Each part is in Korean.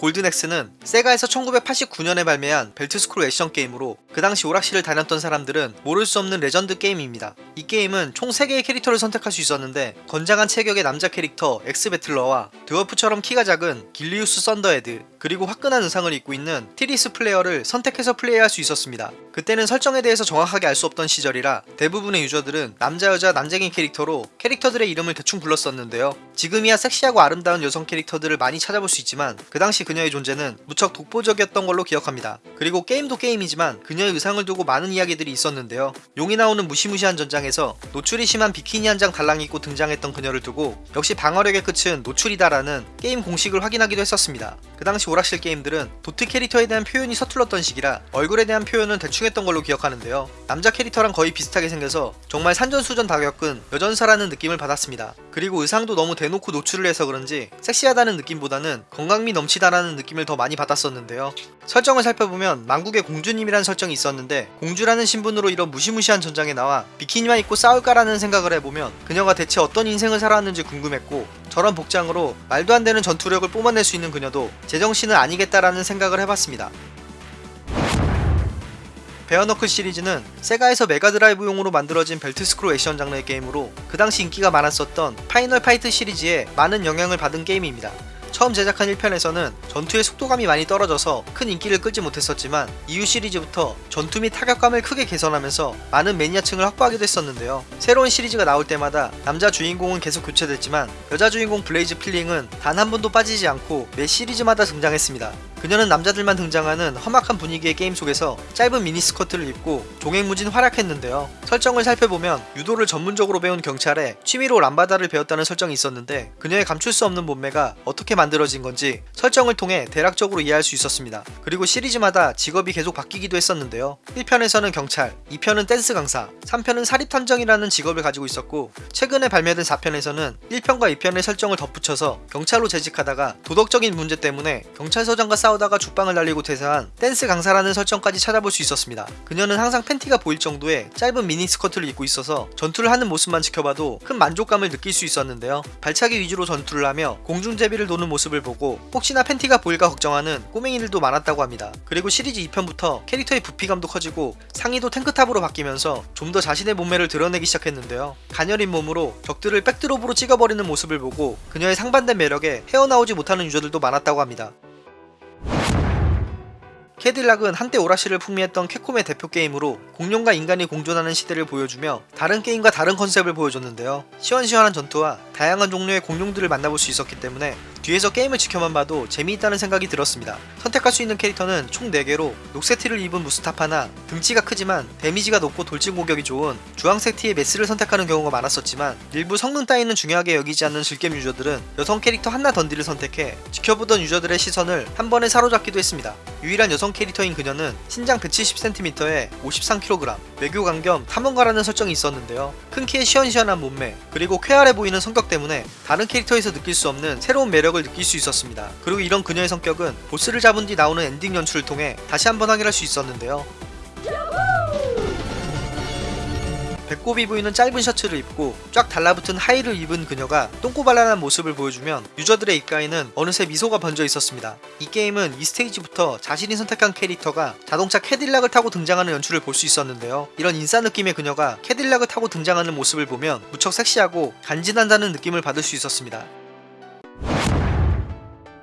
골든엑스는 세가에서 1989년에 발매한 벨트스크롤 액션 게임으로 그 당시 오락실을 다녔던 사람들은 모를 수 없는 레전드 게임입니다. 이 게임은 총 3개의 캐릭터를 선택할 수 있었는데 건장한 체격의 남자 캐릭터 엑스배틀러와 드워프처럼 키가 작은 길리우스 썬더헤드 그리고 화끈한 의상을 입고 있는 티리스 플레이어를 선택해서 플레이할 수 있었습니다. 그때는 설정에 대해서 정확하게 알 수 없던 시절이라 대부분의 유저들은 남자 여자 난쟁이 캐릭터로 캐릭터들의 이름을 대충 불렀었는데요. 지금이야 섹시하고 아름다운 여성 캐릭터들을 많이 찾아볼 수 있지만 그 당시 그녀의 존재는 무척 독보적이었던 걸로 기억합니다. 그리고 게임도 게임이지만 그녀의 의상을 두고 많은 이야기들이 있었는데요. 용이 나오는 무시무시한 전장에서 노출이 심한 비키니 한 장 달랑 입고 등장했던 그녀를 두고 역시 방어력의 끝은 노출이다라는 게임 공식을 확인하기도 했었습니다. 그 당시 오락실 게임들은 도트 캐릭터에 대한 표현이 서툴렀던 시기라 얼굴에 대한 표현은 대충 했던 걸로 기억하는데요. 남자 캐릭터랑 거의 비슷하게 생겨서 정말 산전수전 다 겪은 여전사라는 느낌을 받았습니다. 그리고 의상도 너무 대놓고 노출을 해서 그런지 섹시하다는 느낌보다는 건강미 넘친다라는 느낌을 더 많이 받았었는데요. 설정을 살펴보면 망국의 공주님이라는 설정이 있었는데 공주라는 신분으로 이런 무시무시한 전장에 나와 비키니만 입고 싸울까라는 생각을 해보면 그녀가 대체 어떤 인생을 살아왔는지 궁금했고 저런 복장으로 말도 안 되는 전투력을 뿜어낼 수 있는 그녀도 제정신은 아니겠다라는 생각을 해봤습니다. 베어너클 시리즈는 세가에서 메가드라이브용으로 만들어진 벨트 스크롤 액션 장르의 게임으로 그 당시 인기가 많았었던 파이널 파이트 시리즈에 많은 영향을 받은 게임입니다. 처음 제작한 1편에서는 전투의 속도감이 많이 떨어져서 큰 인기를 끌지 못했었지만 이후 시리즈부터 전투 및 타격감을 크게 개선하면서 많은 매니아층을 확보하기도 했었는데요. 새로운 시리즈가 나올 때마다 남자 주인공은 계속 교체됐지만 여자 주인공 블레이즈 필딩은 단 한 번도 빠지지 않고 매 시리즈마다 등장했습니다. 그녀는 남자들만 등장하는 험악한 분위기의 게임 속에서 짧은 미니스커트를 입고 종횡무진 활약했는데요. 설정을 살펴보면 유도를 전문적으로 배운 경찰에 취미로 람바다를 배웠다는 설정이 있었는데 그녀의 감출 수 없는 몸매가 어떻게 만들어진 건지 설정을 통해 대략적으로 이해할 수 있었습니다. 그리고 시리즈마다 직업이 계속 바뀌기도 했었는데요. 1편에서는 경찰, 2편은 댄스 강사, 3편은 사립탐정이라는 직업을 가지고 있었고 최근에 발매된 4편에서는 1편과 2편의 설정을 덧붙여서 경찰로 재직하다가 도덕적인 문제 때문에 경찰서장과 싸우다가 죽방을 날리고 퇴사한 댄스 강사라는 설정까지 찾아볼 수 있었습니다. 그녀는 항상 팬티가 보일 정도의 짧은 미니 스커트를 입고 있어서 전투를 하는 모습만 지켜봐도 큰 만족감을 느낄 수 있었는데요. 발차기 위주로 전투를 하며 공중제비를 도는 모습을 보고 혹시나 팬티가 보일까 걱정하는 꼬맹이들도 많았다고 합니다. 그리고 시리즈 2편부터 캐릭터의 부피감도 커지고 상의도 탱크탑으로 바뀌면서 좀 더 자신의 몸매를 드러내기 시작했는데요. 가녀린 몸으로 적들을 백드롭으로 찍어버리는 모습을 보고 그녀의 상반된 매력에 헤어나오지 못하는 유저들도 많았다고 합니다. 캐딜락은 한때 오락실을 풍미했던 캡콤의 대표 게임으로 공룡과 인간이 공존하는 시대를 보여주며 다른 게임과 다른 컨셉을 보여줬는데요. 시원시원한 전투와 다양한 종류의 공룡들을 만나볼 수 있었기 때문에 뒤에서 게임을 지켜만 봐도 재미있다는 생각이 들었습니다. 선택할 수 있는 캐릭터는 총 4개로 녹색 티를 입은 무스타파나 등치가 크지만 데미지가 높고 돌진 공격이 좋은 주황색 티의 메스를 선택하는 경우가 많았었지만 일부 성능 따위는 중요하게 여기지 않는 즐겜 유저들은 여성 캐릭터 한나 던디를 선택해 지켜보던 유저들의 시선을 한 번에 사로잡기도 했습니다. 유일한 여성 캐릭터인 그녀는 신장 170cm에 53kg, 외교관 겸 탐험가라는 설정이 있었는데요. 큰 키에 시원시원한 몸매, 그리고 쾌활해 보이는 성격 때문에 다른 캐릭터에서 느낄 수 없는 새로운 매력을 느낄 수 있었습니다. 그리고 이런 그녀의 성격은 보스를 잡은 뒤 나오는 엔딩 연출을 통해 다시 한번 확인할 수 있었는데요. 배꼽이 보이는 짧은 셔츠를 입고 쫙 달라붙은 하의를 입은 그녀가 똥꼬발랄한 모습을 보여주면 유저들의 입가에는 어느새 미소가 번져 있었습니다. 이 게임은 이 스테이지부터 자신이 선택한 캐릭터가 자동차 캐딜락을 타고 등장하는 연출을 볼 수 있었는데요. 이런 인싸 느낌의 그녀가 캐딜락을 타고 등장하는 모습을 보면 무척 섹시하고 간지난다는 느낌을 받을 수 있었습니다.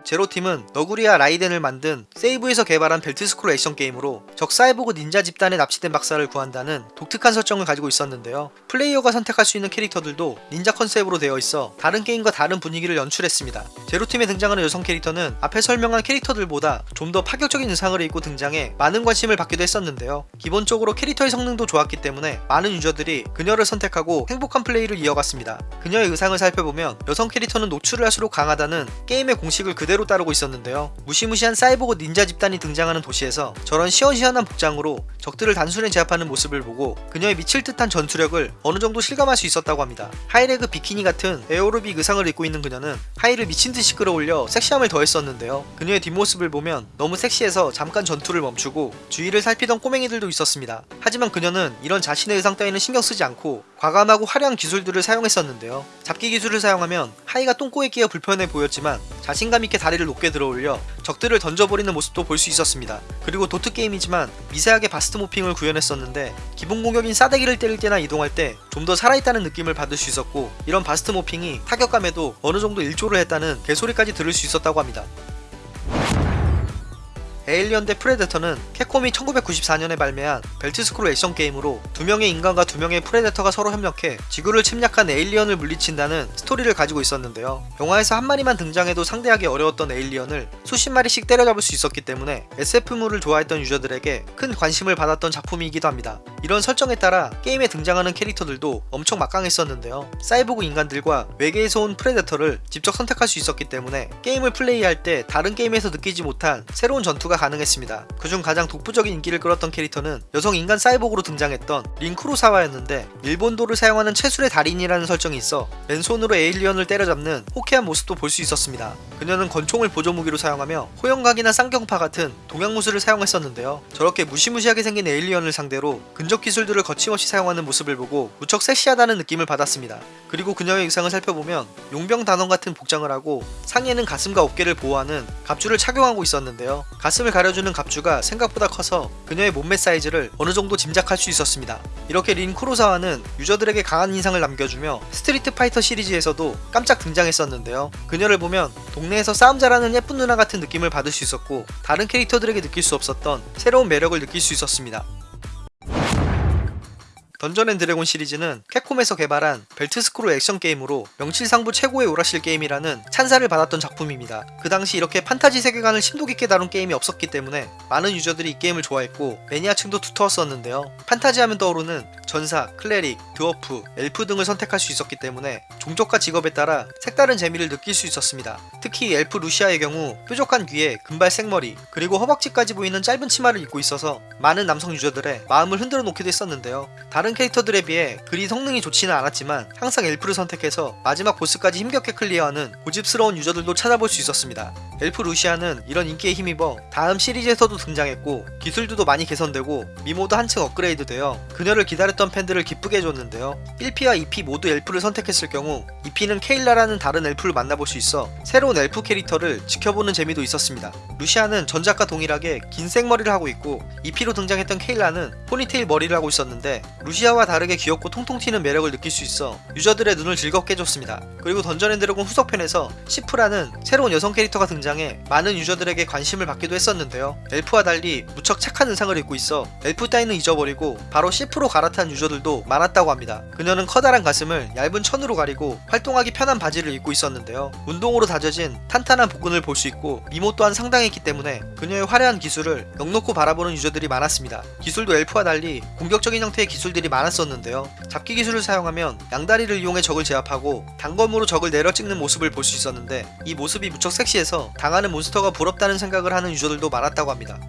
제로팀은 너구리와 라이덴을 만든 세이부에서 개발한 벨트스크롤 액션 게임으로 적 사이보그 닌자 집단에 납치된 박사를 구한다는 독특한 설정을 가지고 있었는데요. 플레이어가 선택할 수 있는 캐릭터들도 닌자 컨셉으로 되어 있어 다른 게임과 다른 분위기를 연출했습니다. 제로팀에 등장하는 여성 캐릭터는 앞에 설명한 캐릭터들보다 좀 더 파격적인 의상을 입고 등장해 많은 관심을 받기도 했었는데요. 기본적으로 캐릭터의 성능도 좋았기 때문에 많은 유저들이 그녀를 선택하고 행복한 플레이를 이어갔습니다. 그녀의 의상을 살펴보면 여성 캐릭터는 노출을 할수록 강하다는 게임의 공식을 그대로 따르고 있었는데요. 무시무시한 사이보그 닌자 집단이 등장하는 도시에서 저런 시원시원한 복장으로 적들을 단숨에 제압하는 모습을 보고 그녀의 미칠 듯한 전투력을 어느 정도 실감할 수 있었다고 합니다. 하이레그 비키니 같은 에어로빅 의상을 입고 있는 그녀는 하의를 미친 듯이 끌어올려 섹시함을 더했었는데요. 그녀의 뒷모습을 보면 너무 섹시해서 잠깐 전투를 멈추고 주위를 살피던 꼬맹이들도 있었습니다. 하지만 그녀는 이런 자신의 의상 따위는 신경 쓰지 않고 과감하고 화려한 기술들을 사용했었는데요. 잡기 기술을 사용하면 하의가 똥꼬에 끼어 불편해 보였지만 자신감 있게 다리를 높게 들어올려 적들을 던져버리는 모습도 볼 수 있었습니다. 그리고 도트 게임이지만 미세하게 바스트 모핑을 구현했었는데 기본 공격인 싸대기를 때릴 때나 이동할 때 좀 더 살아있다는 느낌을 받을 수 있었고 이런 바스트 모핑이 타격감에도 어느 정도 일조를 했다는 개소리까지 들을 수 있었다고 합니다. 에일리언 대 프레데터는 캡콤이 1994년에 발매한 벨트 스크롤 액션 게임으로 두 명의 인간과 두 명의 프레데터가 서로 협력해 지구를 침략한 에일리언을 물리친다는 스토리를 가지고 있었는데요. 영화에서 한 마리만 등장해도 상대하기 어려웠던 에일리언을 수십 마리씩 때려잡을 수 있었기 때문에 SF물을 좋아했던 유저들에게 큰 관심을 받았던 작품이기도 합니다. 이런 설정에 따라 게임에 등장하는 캐릭터들도 엄청 막강했었는데요. 사이보그 인간들과 외계에서 온 프레데터를 직접 선택할 수 있었기 때문에 게임을 플레이할 때 다른 게임에서 느끼지 못한 새로운 전투가 가능했습니다. 그중 가장 독보적인 인기를 끌었던 캐릭터는 여성 인간 사이보그로 등장했던 린쿠로사와였는데 일본도를 사용하는 체술의 달인이라는 설정이 있어 맨손으로 에일리언을 때려잡는 호쾌한 모습도 볼 수 있었습니다. 그녀는 권총을 보조무기로 사용하며 호영각이나 쌍경파 같은 동양무술을 사용했었는데요. 저렇게 무시무시하게 생긴 에일리언을 상대로 근접 기술들을 거침없이 사용하는 모습을 보고 무척 섹시하다는 느낌을 받았습니다. 그리고 그녀의 의상을 살펴보면 용병 단원 같은 복장을 하고 상의에는 가슴과 어깨를 보호하는 갑주를 착용하고 있었는데요. 가슴을 가려주는 갑주가 생각보다 커서 그녀의 몸매 사이즈를 어느 정도 짐작할 수 있었습니다. 이렇게 린 쿠로사와는 유저들에게 강한 인상을 남겨주며 스트리트 파이터 시리즈에서도 깜짝 등장했었는데요. 그녀를 보면 동네에서 싸움 잘하는 예쁜 누나 같은 느낌을 받을 수 있었고 다른 캐릭터들에게 느낄 수 없었던 새로운 매력을 느낄 수 있었습니다. 던전 앤 드래곤 시리즈는 캡콤에서 개발한 벨트 스크롤 액션 게임으로 명실상부 최고의 오락실 게임이라는 찬사를 받았던 작품입니다. 그 당시 이렇게 판타지 세계관을 심도 깊게 다룬 게임이 없었기 때문에 많은 유저들이 이 게임을 좋아했고 매니아층도 두터웠었는데요. 판타지 하면 떠오르는 전사, cleric, 드워프, 엘프 등을 선택할 수 있었기 때문에 종족과 직업에 따라 색다른 재미를 느낄 수 있었습니다. 특히 엘프 루시아의 경우 뾰족한 귀에 금발 생머리 그리고 허벅지까지 보이는 짧은 치마를 입고 있어서 많은 남성 유저들의 마음을 흔들어 놓기도 했었는데요. 다른 캐릭터들에 비해 그리 성능이 좋지는 않았지만 항상 엘프를 선택해서 마지막 보스까지 힘겹게 클리어하는 고집스러운 유저들도 찾아볼 수 있었습니다. 엘프 루시아는 이런 인기에 힘입어 다음 시리즈에서도 등장했고 기술들도 많이 개선되고 미모도 한층 업그레이드 되어 그녀를 기다렸던 팬들을 기쁘게 해줬는데요. 1P와 2P 모두 엘프를 선택했을 경우 2P는 케일라라는 다른 엘프를 만나볼 수 있어 새로운 엘프 캐릭터를 지켜보는 재미도 있었습니다. 루시아는 전작과 동일하게 긴 생머리를 하고 있고 2P로 등장했던 케일라는 포니테일 머리를 하고 있었는데 루시아와 다르게 귀엽고 통통 튀는 매력을 느낄 수 있어 유저들의 눈을 즐겁게 해줬습니다. 그리고 던전 앤 드래곤 후속편에서 시프라는 새로운 여성 캐릭터가 등장해 많은 유저들에게 관심을 받기도 했었는데요. 엘프와 달리 무척 착한 의상을 입고 있어 엘프 따위는 잊어버리고 바로 시프로 갈아탄 유저들도 많았다고 합니다. 그녀는 커다란 가슴을 얇은 천으로 가리고 활동하기 편한 바지를 입고 있었는데요. 운동으로 다져진 탄탄한 복근을 볼 수 있고 미모 또한 상당했기 때문에 그녀의 화려한 기술을 넉넉히 바라보는 유저들이 많았습니다. 기술도 엘프와 달리 공격적인 형태의 기술 들이 많았었는데요. 잡기 기술을 사용하면 양다리를 이용해 적을 제압하고 단검으로 적을 내려 찍는 모습을 볼 수 있었는데 이 모습이 무척 섹시해서 당하는 몬스터가 부럽다는 생각을 하는 유저들도 많았다고 합니다.